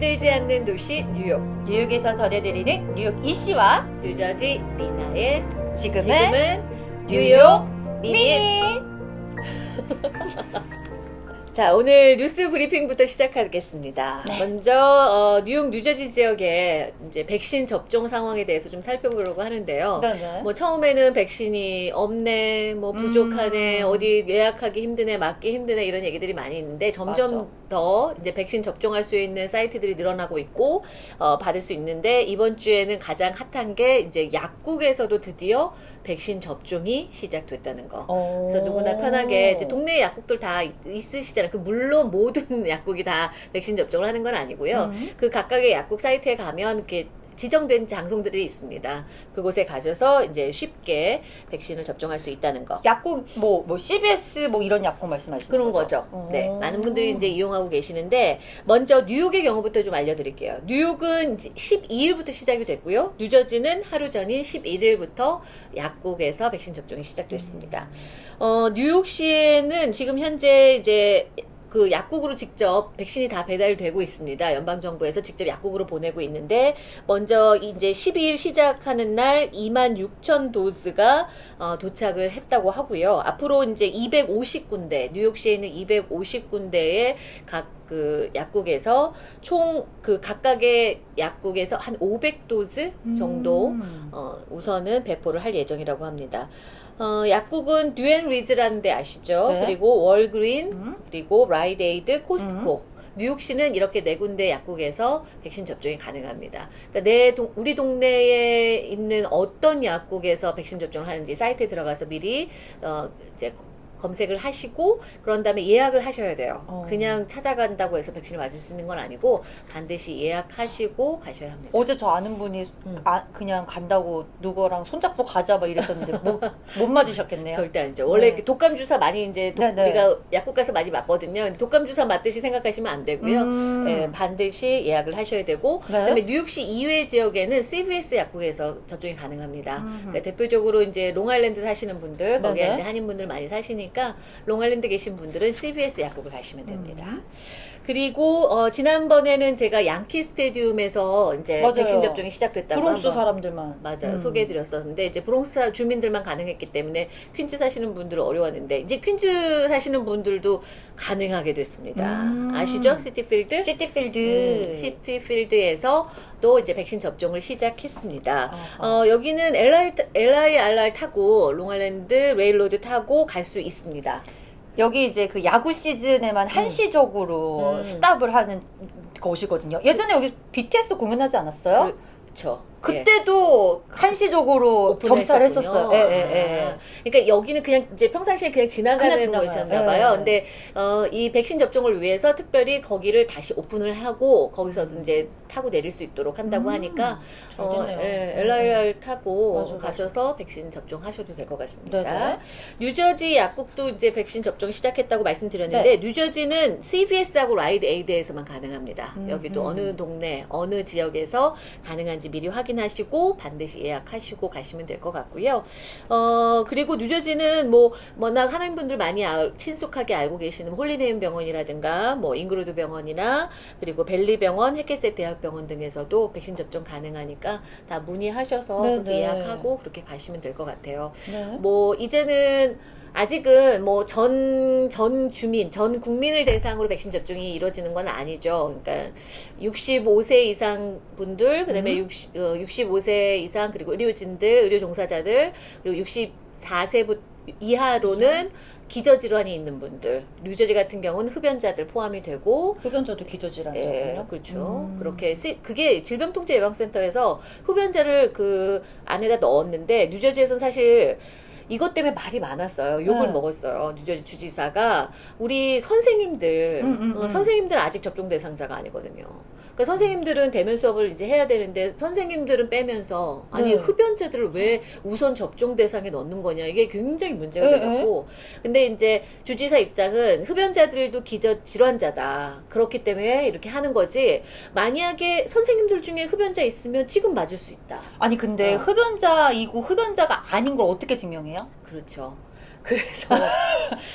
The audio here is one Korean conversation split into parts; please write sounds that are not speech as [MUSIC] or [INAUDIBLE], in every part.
잠들지 않는 도시 뉴욕. 뉴욕에서 전해드리는 뉴욕 이씨와 뉴저지 리나의 지금은, 지금은 뉴욕 미니. 미니 [LAUGHS] 자 오늘 뉴스 브리핑부터 시작하겠습니다. 네. 먼저 어, 뉴욕 뉴저지 지역의 이제 백신 접종 상황에 대해서 좀 살펴보려고 하는데요. 네네. 뭐 처음에는 백신이 없네, 뭐 부족하네, 음. 어디 예약하기 힘드네, 맞기 힘드네 이런 얘기들이 많이 있는데 점점 맞아. 더 이제 백신 접종할 수 있는 사이트들이 늘어나고 있고 어, 받을 수 있는데 이번 주에는 가장 핫한 게 이제 약국에서도 드디어 백신 접종이 시작됐다는 거. 어. 그래서 누구나 편하게 이제 동네 약국들 다 있- 있으시잖아요. 그 물론 모든 [LAUGHS] 약국이 다 백신 접종을 하는 건 아니고요. 음. 그 각각의 약국 사이트에 가면 이렇게 지정된 장소들이 있습니다. 그곳에 가셔서 이제 쉽게 백신을 접종할 수 있다는 거. 약국 뭐, 뭐 CBS 뭐 이런 약국 말씀하시는 그런 거죠. 어. 네. 많은 분들이 이제 이용하고 계시는데, 먼저 뉴욕의 경우부터 좀 알려드릴게요. 뉴욕은 12일부터 시작이 됐고요. 뉴저지는 하루 전인 11일부터 약국에서 백신 접종이 시작됐습니다. 어, 뉴욕시에는 지금 현재 이제 그 약국으로 직접 백신이 다 배달되고 있습니다. 연방정부에서 직접 약국으로 보내고 있는데, 먼저 이제 12일 시작하는 날 2만 6천 도즈가 어, 도착을 했다고 하고요. 앞으로 이제 250군데, 뉴욕시에 있는 250군데의 각그 약국에서 총 그 각각의 약국에서 한 500 dose 정도 음. 어, 우선은 배포를 할 예정이라고 합니다. 어, 약국은 Duane Reade라는 데 아시죠? 네. 그리고 Walgreens, 음. 그리고 Rite Aid, Costco. 뉴욕시는 이렇게 네 군데 약국에서 백신 접종이 가능합니다. 그러니까 내 동, 우리 동네에 있는 어떤 약국에서 백신 접종을 하는지 사이트에 들어가서 미리 어, 이제 검색을 하시고 그런 다음에 예약을 하셔야 돼요. 어. 그냥 찾아간다고 해서 백신을 맞을 수 있는 건 아니고 반드시 예약하시고 가셔야 합니다. 어제 저 아는 분이 음. 아, 그냥 간다고 누구랑 손잡고 가자 막 이랬었는데 못, 못 맞으셨겠네요. [LAUGHS] 절대 아니죠. 원래 네. 이렇게 독감 주사 많이 이제 독- 네, 네. 우리가 약국 가서 많이 맞거든요. 독감 주사 맞듯이 생각하시면 안 되고요. 음. 예, 반드시 예약을 하셔야 되고 네. 그다음에 뉴욕시 이외 지역에는 CVS 약국에서 접종이 가능합니다. 음흠. 그러니까 대표적으로 이제 롱아일랜드 사시는 분들 거기에. 이제 한인분들 많이 사시니까 롱아일랜드 계신 분들은 CVS 약국을 가시면 됩니다. 음. 그리고 어, 지난번에는 제가 Yankee Stadium에서 이제 맞아요. 백신 접종이 시작됐다고 브롱스 사람들만 맞아요. 음. 소개해드렸었는데 이제 브롱스 사- 주민들만 가능했기 때문에 퀸즈 사시는 분들은 어려웠는데 이제 퀸즈 사시는 분들도 가능하게 됐습니다. 음. 아시죠? 시티필드? 시티필드 음, 시티필드에서 또 이제 백신 접종을 시작했습니다. 아하. 어, 여기는 LI, LIRR 타고 Long Island Rail Road 타고 갈 수 있습니다. 여기 이제 그 야구 시즌에만 한시적으로 음. 스탑을 하는 곳이거든요. 예전에 여기 BTS 공연하지 않았어요? 그렇죠. 그때도 한시적으로 점찰했었어요. 예, 예, 예. 아, 그러니까 여기는 그냥 이제 평상시에 그냥 지나가는 예, 봐요. 예. 근데 어, 이 백신 접종을 위해서 특별히 거기를 다시 오픈을 하고 거기서 이제 타고 내릴 수 있도록 한다고 음, 하니까 어, 잘 됐네요. 예, LIR 타고 맞아, 맞아. 가셔서 백신 접종하셔도 될 것 같습니다. 네네. 뉴저지 약국도 이제 백신 접종 시작했다고 말씀드렸는데 뉴저지는 CVS하고 Rite Aid에서만 가능합니다. 음, 여기도 음. 어느 동네 어느 지역에서 가능한지 미리 확인 하시고 반드시 예약하시고 가시면 될 것 같고요. 어 그리고 뉴저지는 뭐 워낙 한인 분들 많이 알- 친숙하게 알고 계시는 Holy Name 병원이라든가 뭐 Englewood 병원이나 그리고 Valley 병원, Hackensack 대학병원 등에서도 백신 접종 가능하니까 다 문의하셔서 네네. 그렇게 예약하고 그렇게 가시면 될 것 같아요. 네. 뭐 이제는 아직은 뭐 전 전 주민 전 국민을 대상으로 백신 접종이 이루어지는 건 아니죠. 그러니까 65세 이상 분들 그다음에 음. 60, 어, 65세 이상 그리고 의료진들 의료 종사자들 그리고 64세부 이하로는 기저질환이 있는 분들 뉴저지 같은 경우는 흡연자들 포함이 되고 흡연자도 예, 기저질환이잖아요. 그렇죠. 음. 그렇게 쓰, 그게 질병통제예방센터에서 흡연자를 그 안에다 넣었는데 뉴저지에서는 사실 이것 때문에 말이 많았어요. 욕을 네. 먹었어요. 뉴저지 주지사가 우리 선생님들, 음, 음, 어, 음. 선생님들 아직 접종 대상자가 아니거든요. 그러니까 선생님들은 대면 수업을 이제 해야 되는데 선생님들은 빼면서 아니 네. 흡연자들을 왜 우선 접종 대상에 넣는 거냐 이게 굉장히 문제가 네, 되고 근데 이제 주지사 입장은 흡연자들도 기저 질환자다 그렇기 때문에 이렇게 하는 거지 만약에 선생님들 중에 흡연자 있으면 지금 맞을 수 있다 아니 근데 어. 흡연자이고 흡연자가 아닌 걸 어떻게 증명해요? 그렇죠. [LAUGHS] 그래서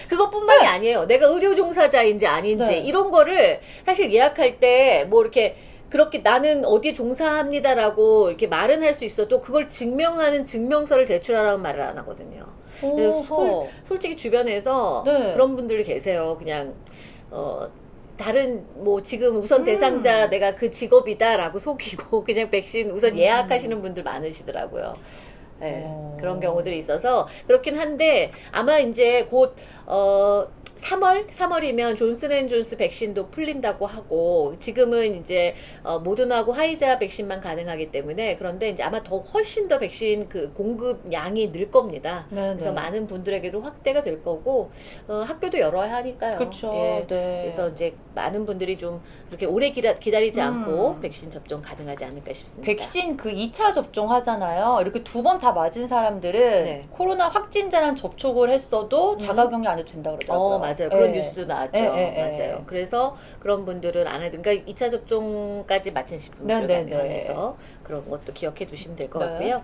그것뿐만이 아니에요. 내가 의료 종사자인지 아닌지 네. 이런 거를 사실 예약할 때 뭐 이렇게 그렇게 나는 어디에 종사합니다라고 이렇게 말은 할 수 있어도 그걸 증명하는 증명서를 제출하라는 말을 안 하거든요. 그래서 어서. 솔직히 주변에서 네. 그런 분들이 계세요. 그냥 어 다른 뭐 지금 우선 음. 대상자 내가 그 직업이다라고 [LAUGHS] 속이고 그냥 백신 우선 음. 예약하시는 분들 많으시더라고요. 네, 어. 그런 경우들이 있어서 그렇긴 한데 아마 이제 곧 어 3월 3월이면 존슨앤존스 백신도 풀린다고 하고 지금은 이제 어, 모더나하고 화이자 백신만 가능하기 때문에 그런데 이제 아마 더 훨씬 더 백신 그 공급 양이 늘 겁니다. 네, 그래서 네. 많은 분들에게도 확대가 될 거고 어, 학교도 열어야 하니까요. 그렇죠. 예. 네. 그래서 이제 많은 분들이 좀 그렇게 오래 기다, 기다리지 음. 않고 백신 접종 가능하지 않을까 싶습니다. 백신 그 2차 접종 하잖아요. 이렇게 두 번 다 맞은 사람들은 네. 코로나 확진자랑 접촉을 했어도 자가격리 안 해도 된다 그러더라고요. 어, 맞아요. 그런 네. 뉴스도 나왔죠. 예, 예, 예. 맞아요. 그래서 그런 분들은 안 해도, 그러니까 2차 접종까지 마치신 분들 네, 네, 가능해서 그런 것도 기억해 두시면 될것 네. 같고요.